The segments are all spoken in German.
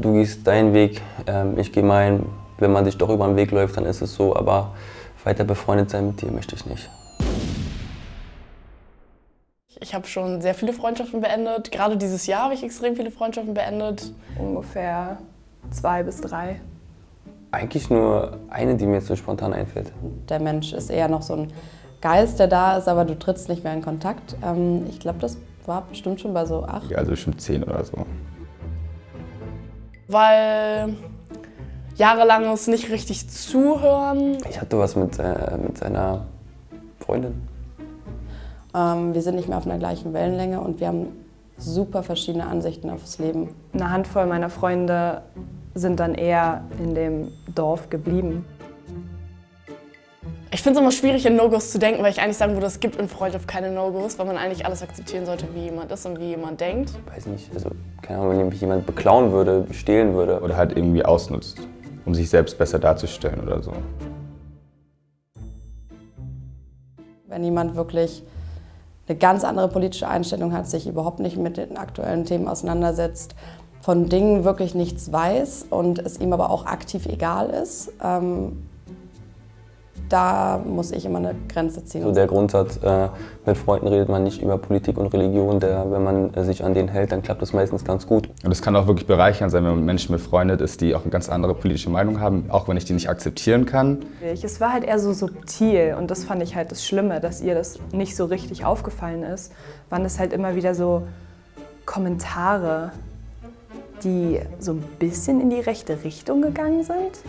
Du gehst deinen Weg, ähm, ich gehe meinen. Wenn man sich doch über den Weg läuft, dann ist es so, aber weiter befreundet sein mit dir möchte ich nicht. Ich habe schon sehr viele Freundschaften beendet. Gerade dieses Jahr habe ich extrem viele Freundschaften beendet. Ungefähr zwei bis drei. Eigentlich nur eine, die mir jetzt so spontan einfällt. Der Mensch ist eher noch so ein Geist, der da ist, aber du trittst nicht mehr in Kontakt. Ähm, ich glaube, das war bestimmt schon bei so acht. Ja, also bestimmt zehn oder so. Weil jahrelanges nicht richtig zuhören. Ich hatte was mit, äh, mit seiner Freundin. Ähm, wir sind nicht mehr auf einer gleichen Wellenlänge und wir haben super verschiedene Ansichten aufs Leben. Eine Handvoll meiner Freunde sind dann eher in dem Dorf geblieben. Ich finde es immer schwierig, in No-Gos zu denken, weil ich eigentlich sagen würde, es gibt in Freundschaft keine No-Gos, weil man eigentlich alles akzeptieren sollte, wie jemand ist und wie jemand denkt. Weiß nicht, also keine Ahnung, wenn mich jemand beklauen würde, stehlen würde. Oder halt irgendwie ausnutzt, um sich selbst besser darzustellen oder so. Wenn jemand wirklich eine ganz andere politische Einstellung hat, sich überhaupt nicht mit den aktuellen Themen auseinandersetzt, von Dingen wirklich nichts weiß und es ihm aber auch aktiv egal ist, ähm, da muss ich immer eine Grenze ziehen. So der Grundsatz, äh, mit Freunden redet man nicht über Politik und Religion, der, wenn man äh, sich an den hält, dann klappt das meistens ganz gut. Und es kann auch wirklich bereichernd sein, wenn man mit Menschen befreundet ist, die auch eine ganz andere politische Meinung haben, auch wenn ich die nicht akzeptieren kann. Es war halt eher so subtil und das fand ich halt das Schlimme, dass ihr das nicht so richtig aufgefallen ist, waren es halt immer wieder so Kommentare, die so ein bisschen in die rechte Richtung gegangen sind.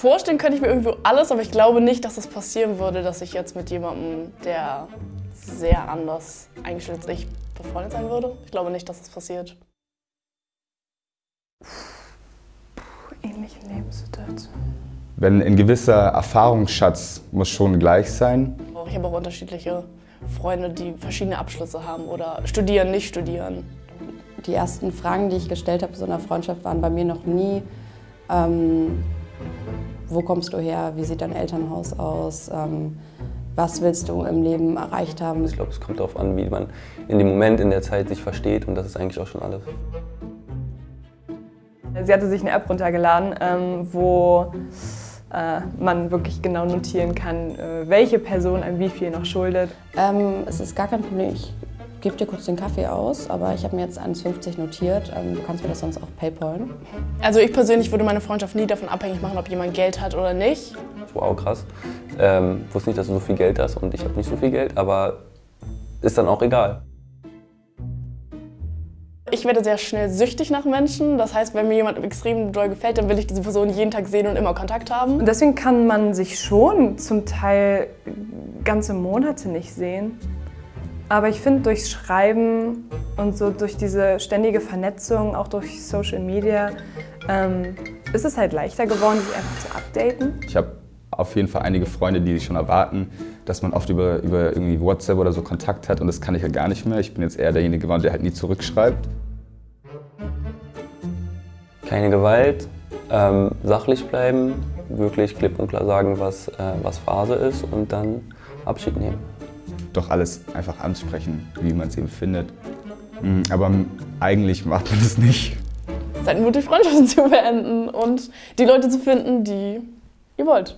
Vorstellen könnte ich mir irgendwo alles, aber ich glaube nicht, dass es das passieren würde, dass ich jetzt mit jemandem, der sehr anders eingestellt ist, ich befreundet sein würde. Ich glaube nicht, dass das passiert. Ähnliche Lebenssituation. Wenn ein gewisser Erfahrungsschatz muss schon gleich sein. Ich habe auch unterschiedliche Freunde, die verschiedene Abschlüsse haben oder studieren, nicht studieren. Die ersten Fragen, die ich gestellt habe in so einer Freundschaft, waren bei mir noch nie, ähm, wo kommst du her, wie sieht dein Elternhaus aus, ähm, was willst du im Leben erreicht haben. Ich glaube, es kommt darauf an, wie man in dem Moment, in der Zeit sich versteht und das ist eigentlich auch schon alles. Sie hatte sich eine App runtergeladen, ähm, wo äh, man wirklich genau notieren kann, äh, welche Person einem wie viel noch schuldet. Ähm, es ist gar kein Problem. Ich gebe dir kurz den Kaffee aus, aber ich habe mir jetzt 1,50 notiert. Ähm, du kannst mir das sonst auch paypalen. Also ich persönlich würde meine Freundschaft nie davon abhängig machen, ob jemand Geld hat oder nicht. Wow, krass. Ähm, wusste nicht, dass du so viel Geld hast und ich habe nicht so viel Geld, aber ist dann auch egal. Ich werde sehr schnell süchtig nach Menschen. Das heißt, wenn mir jemand extrem doll gefällt, dann will ich diese Person jeden Tag sehen und immer Kontakt haben. Und deswegen kann man sich schon zum Teil ganze Monate nicht sehen. Aber ich finde, durchs Schreiben und so durch diese ständige Vernetzung, auch durch Social Media, ähm, ist es halt leichter geworden, sich einfach zu updaten. Ich habe auf jeden Fall einige Freunde, die schon erwarten, dass man oft über, über irgendwie WhatsApp oder so Kontakt hat und das kann ich ja gar nicht mehr. Ich bin jetzt eher derjenige geworden, der halt nie zurückschreibt. Keine Gewalt, ähm, sachlich bleiben, wirklich klipp und klar sagen, was, äh, was Phase ist und dann Abschied nehmen doch alles einfach ansprechen, wie man es eben findet. Mhm, aber eigentlich macht man es nicht. Seid mutig, Freundschaften zu beenden und die Leute zu finden, die ihr wollt.